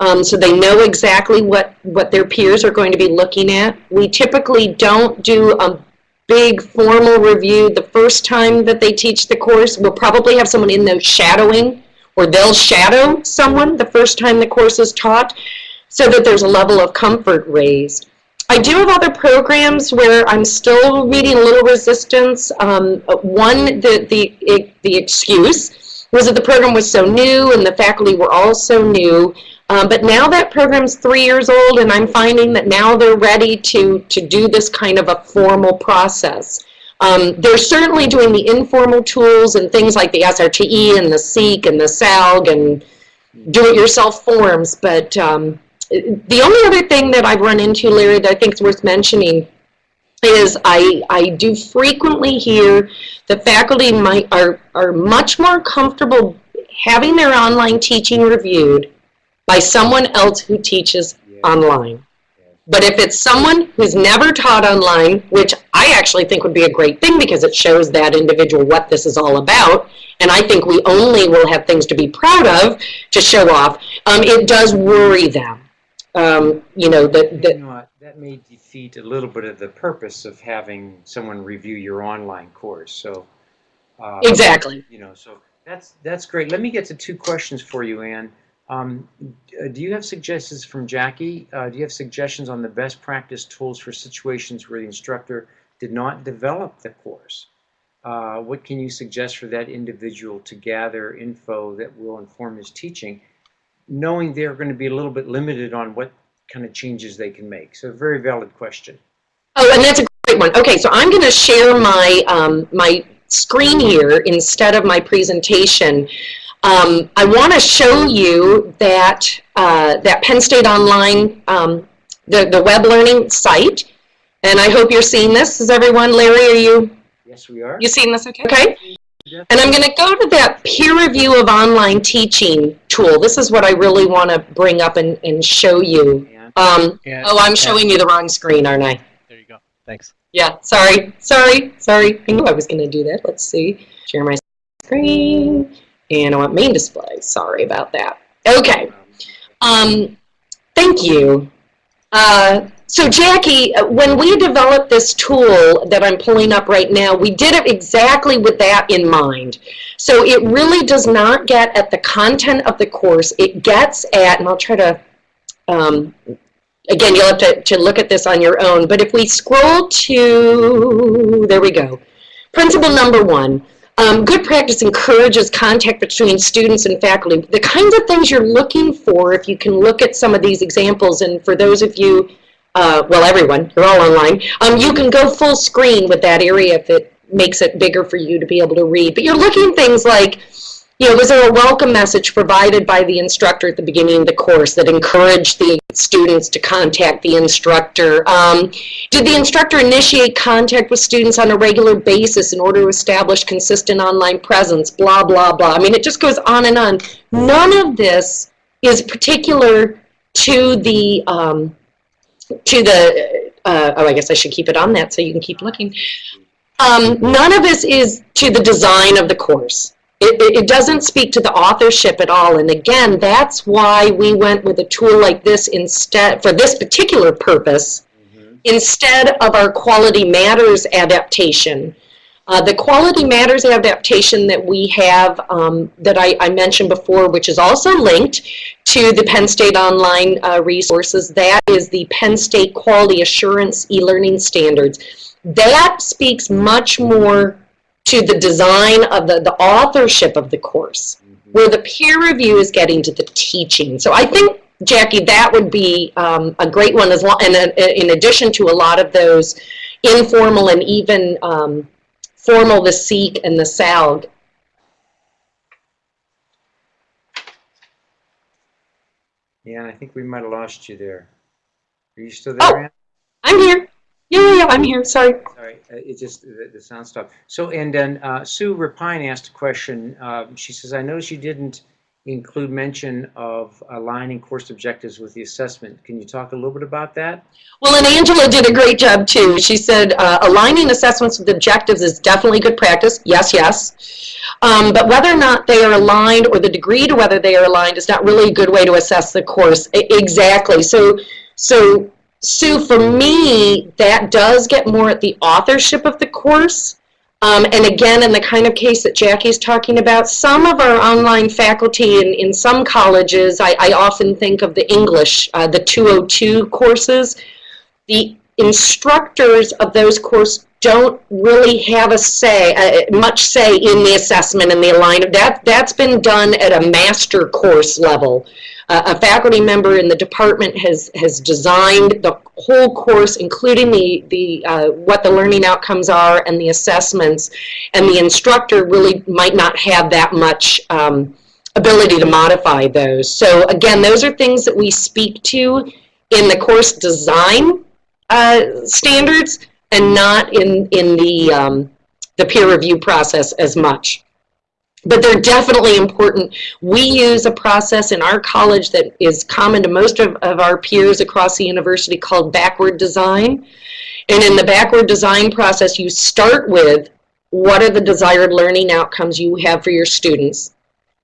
Um, so they know exactly what, what their peers are going to be looking at. We typically don't do a big formal review the first time that they teach the course. We'll probably have someone in there shadowing, or they'll shadow someone the first time the course is taught, so that there's a level of comfort raised. I do have other programs where I'm still meeting a little resistance. Um, one, the, the, the excuse was that the program was so new and the faculty were all so new. Um, but now that program's three years old and I'm finding that now they're ready to, to do this kind of a formal process. Um, they're certainly doing the informal tools and things like the SRTE and the SEEQ and the SALG and do-it-yourself forms, but um, the only other thing that I've run into, Larry, that I think is worth mentioning is I, I do frequently hear the faculty might, are, are much more comfortable having their online teaching reviewed by someone else who teaches Yeah. online. But if it's someone who's never taught online, which I actually think would be a great thing because it shows that individual what this is all about, and I think we only will have things to be proud of to show off, um, it does worry them. Um, you know, that, that, that may defeat a little bit of the purpose of having someone review your online course, so. uh, exactly. You know, so that's, that's great. Let me get to two questions for you, Anne. Um, uh, do you have suggestions from Jackie? Uh, do you have suggestions on the best practice tools for situations where the instructor did not develop the course? Uh, what can you suggest for that individual to gather info that will inform his teaching, knowing they're going to be a little bit limited on what kind of changes they can make? So, a very valid question. Oh, and that's a great one. Okay, so I'm going to share my, um, my screen here instead of my presentation. Um, I want to show you that, uh, that Penn State Online, um, the, the web learning site. And I hope you're seeing this. Is everyone, Larry, are you, Yes, we are. you seeing this okay? Okay. And I'm going to go to that peer review of online teaching tool. This is what I really want to bring up and, and show you. Um, oh, I'm showing you the wrong screen, aren't I? There you go. Thanks. Yeah, sorry, sorry, sorry. I knew I was going to do that. Let's see. Share my screen. And I want main display. Sorry about that. Okay. Um, thank you. Uh, so Jackie, uh, when we developed this tool that I'm pulling up right now, we did it exactly with that in mind. So it really does not get at the content of the course. It gets at, and I'll try to, um, again, you'll have to, to look at this on your own, but if we scroll to, there we go. Principle number one, um, good practice encourages contact between students and faculty. The kinds of things you're looking for, if you can look at some of these examples, and for those of you, uh, well, everyone, you're all online, um, you can go full screen with that area if it makes it bigger for you to be able to read. But you're looking things like, you know, was there a welcome message provided by the instructor at the beginning of the course that encouraged the students to contact the instructor? Um, did the instructor initiate contact with students on a regular basis in order to establish consistent online presence? Blah, blah, blah. I mean, it just goes on and on. None of this is particular to the, um, to the, uh, oh, I guess I should keep it on that so you can keep looking. Um, none of this is to the design of the course. It, it, it doesn't speak to the authorship at all. And again, that's why we went with a tool like this instead, for this particular purpose, Mhm. instead of our Quality Matters adaptation. Uh, the Quality Matters adaptation that we have, um, that I, I, mentioned before, which is also linked to the Penn State Online uh, resources, that is the Penn State Quality Assurance e-learning standards. That speaks much more to the design of the, the authorship of the course, where the peer review is getting to the teaching. So I think, Jackie, that would be um, a great one, as long, and uh, in addition to a lot of those informal and even um, formal, the SEEQ and the SALG. Yeah, I think we might have lost you there. Are you still there, oh, Ann? I'm here. Yeah, yeah, yeah, I'm here. Sorry. Sorry, uh, it just the, the, sound stopped. So, and then uh, Sue Rapine asked a question. Uh, she says, "I noticed you didn't include mention of aligning course objectives with the assessment. Can you talk a little bit about that?" Well, and Angela did a great job too. She said uh, aligning assessments with objectives is definitely good practice. Yes, yes. Um, but whether or not they are aligned or the degree to whether they are aligned is not really a good way to assess the course. I exactly. So, so Sue, for me, that does get more at the authorship of the course. Um, and again, in the kind of case that Jackie's talking about, some of our online faculty in, in some colleges, I, I often think of the English, uh, the 202 courses. The instructors of those courses don't really have a say, uh, much say in the assessment and the alignment. That, that's been done at a master course level. A faculty member in the department has, has designed the whole course, including the, the, uh, what the learning outcomes are and the assessments, and the instructor really might not have that much um, ability to modify those. So again, those are things that we speak to in the course design uh, standards and not in, in the, um, the peer review process as much. But they're definitely important. We use a process in our college that is common to most of, of our peers across the university called backward design. And in the backward design process, you start with what are the desired learning outcomes you have for your students.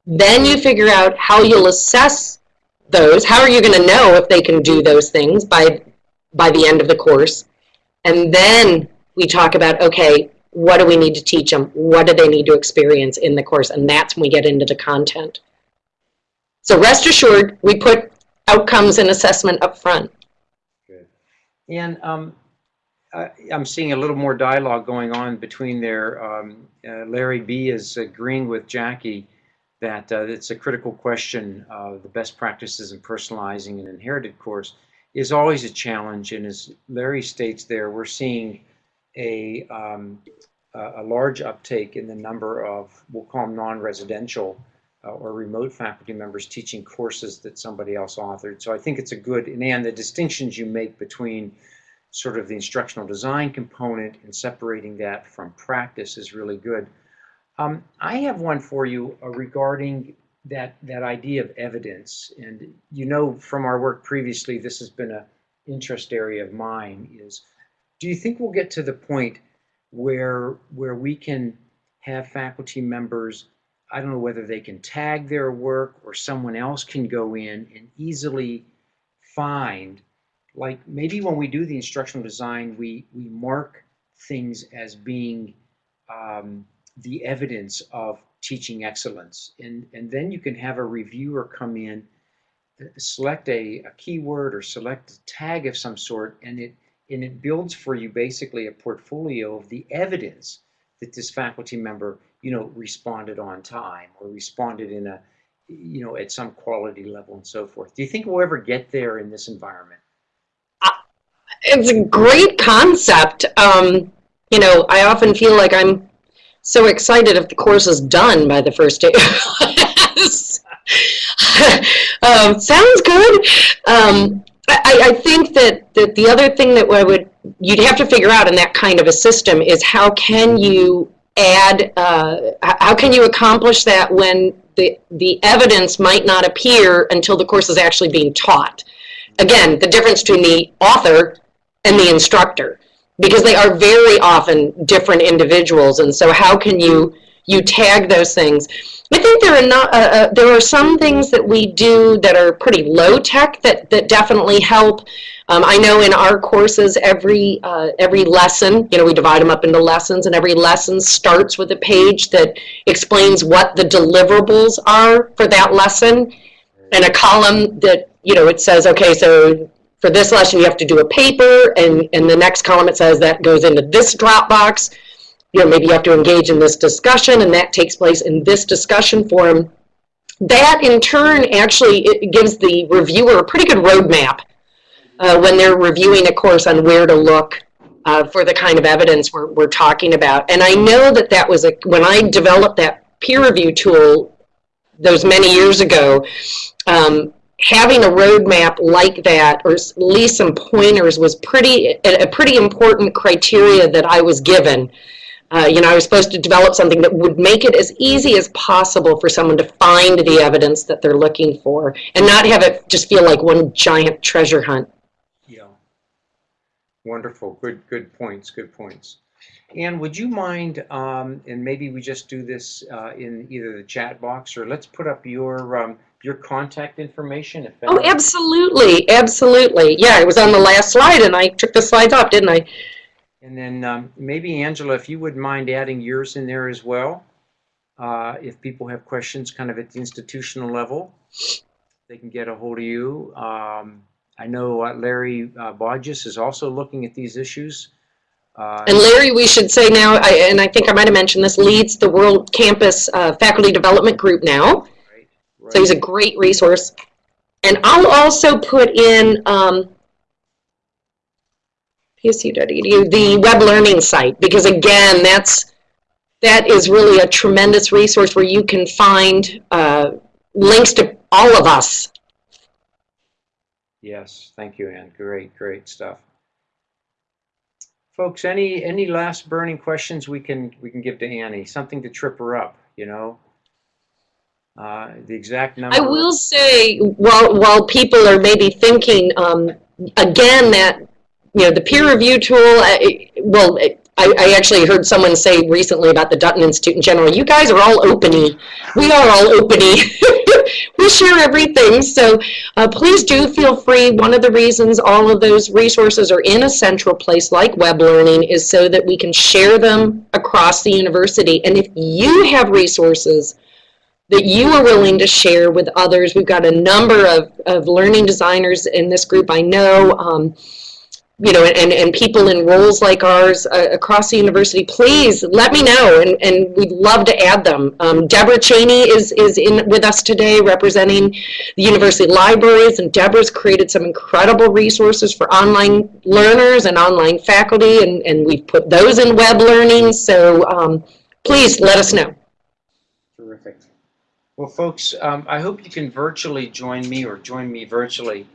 Then you figure out how you'll assess those. How are you going to know if they can do those things by, by the end of the course? And then we talk about, okay, what do we need to teach them? What do they need to experience in the course? And that's when we get into the content. So rest assured, we put outcomes and assessment up front. Good. And um, I, am seeing a little more dialogue going on between there. Um, uh, Larry B is agreeing with Jackie that uh, it's a critical question. Uh, the best practices in personalizing an inherited course is always a challenge. And as Larry states there, we're seeing a, um, a large uptake in the number of, we'll call them non-residential uh, or remote faculty members teaching courses that somebody else authored. So I think it's a good, and the distinctions you make between sort of the instructional design component and separating that from practice is really good. Um, I have one for you uh, regarding that that idea of evidence and you know from our work previously this has been a interest area of mine is do you think we'll get to the point where where we can have faculty members I don't know whether they can tag their work or someone else can go in and easily find like maybe when we do the instructional design we we mark things as being um, the evidence of teaching excellence. And, and then you can have a reviewer come in, select a, a keyword or select a tag of some sort, and it, and it builds for you basically a portfolio of the evidence that this faculty member, you know, responded on time or responded in a, you know, at some quality level and so forth. Do you think we'll ever get there in this environment? It's a great concept. Um, you know, I often feel like I'm so excited if the course is done by the first day. um, sounds good. Um, I, I, think that, that the other thing that would you'd have to figure out in that kind of a system is how can you add, uh, how can you accomplish that when the, the evidence might not appear until the course is actually being taught. Again, the difference between the author and the instructor because they are very often different individuals. And so how can you you tag those things. I think there are not, uh, uh, there are some things that we do that are pretty low tech that, that definitely help. Um, I know in our courses, every, uh, every lesson, you know, we divide them up into lessons and every lesson starts with a page that explains what the deliverables are for that lesson and a column that, you know, it says, okay, so for this lesson, you have to do a paper, and in the next column, it says that goes into this Dropbox. You know, maybe you have to engage in this discussion, and that takes place in this discussion forum. That, in turn, actually gives the reviewer a pretty good roadmap uh, when they're reviewing a course on where to look uh, for the kind of evidence we're, we're talking about. And I know that that was a, when I developed that peer review tool those many years ago, um, having a roadmap like that, or at least some pointers, was pretty a pretty important criteria that I was given. Uh, you know, I was supposed to develop something that would make it as easy as possible for someone to find the evidence that they're looking for, and not have it just feel like one giant treasure hunt. Yeah. Wonderful. Good, good points. Good points. Ann, would you mind, um, and maybe we just do this uh, in either the chat box or let's put up your um, your contact information. If Oh, absolutely, absolutely. Yeah, it was on the last slide, and I took the slides off, didn't I? And then um, maybe Angela, if you wouldn't mind adding yours in there as well. Uh, if people have questions kind of at the institutional level, they can get a hold of you. Um, I know uh, Larry uh, Bodgis is also looking at these issues. Uh, And Larry, we should say now, I, and I think I might have mentioned this, leads the World Campus uh, Faculty Development Group now. right, So he's a great resource. And I'll also put in um, psu.edu, the web learning site, because again, that's that is really a tremendous resource where you can find uh, links to all of us. Yes, thank you, Ann. Great, great stuff. Folks, any any last burning questions we can we can give to Annie? Something to trip her up, you know? Uh, the exact number. I will say, while, while people are maybe thinking, um, again, that, you know, the peer review tool, uh, it- well, I, I actually heard someone say recently about the Dutton Institute in general, you guys are all openy. We are all openy. we share everything. So uh, please do feel free. One of the reasons all of those resources are in a central place like web learning is so that we can share them across the university. And if you have resources that you are willing to share with others. We've got a number of, of learning designers in this group I know, um, you know, and, and people in roles like ours uh, across the university. Please let me know, and, and we'd love to add them. Um, Deborah Cheney is, is in with us today representing the university libraries, and Deborah's created some incredible resources for online learners and online faculty, and, and we've put those in web learning, so um, please let us know. Terrific. Well, folks, um, I hope you can virtually join me or join me virtually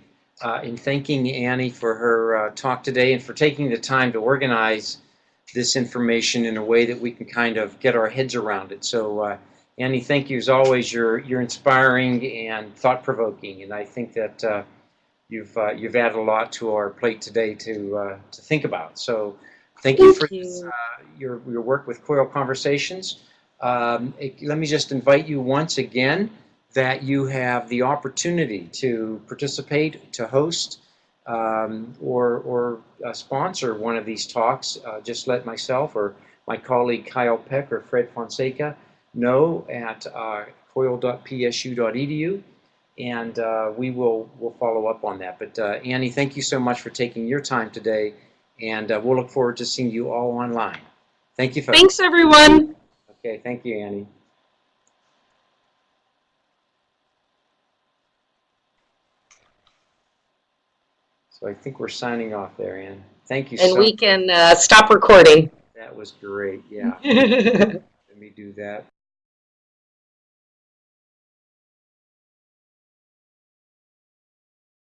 uh, in thanking Annie for her uh, talk today and for taking the time to organize this information in a way that we can kind of get our heads around it. So, uh, Annie, thank you as always. You're you're inspiring and thought provoking, and I think that uh, you've uh, you've added a lot to our plate today to uh, to think about. So, thank you Thank for this, you. uh, your your work with Coil Conversations. Um, it- let me just invite you once again that you have the opportunity to participate, to host, um, or, or uh, sponsor one of these talks. Uh, just let myself or my colleague Kyle Peck or Fred Fonseca know at uh, coil.psu.edu, and uh, we will we'll follow up on that. But uh, Annie, thank you so much for taking your time today, and uh, we'll look forward to seeing you all online. Thank you, folks. Thanks, everyone. Okay, thank you, Annie. So I think we're signing off there, Anne. Thank you And so we can uh, stop recording. That was great, yeah. Let me do that.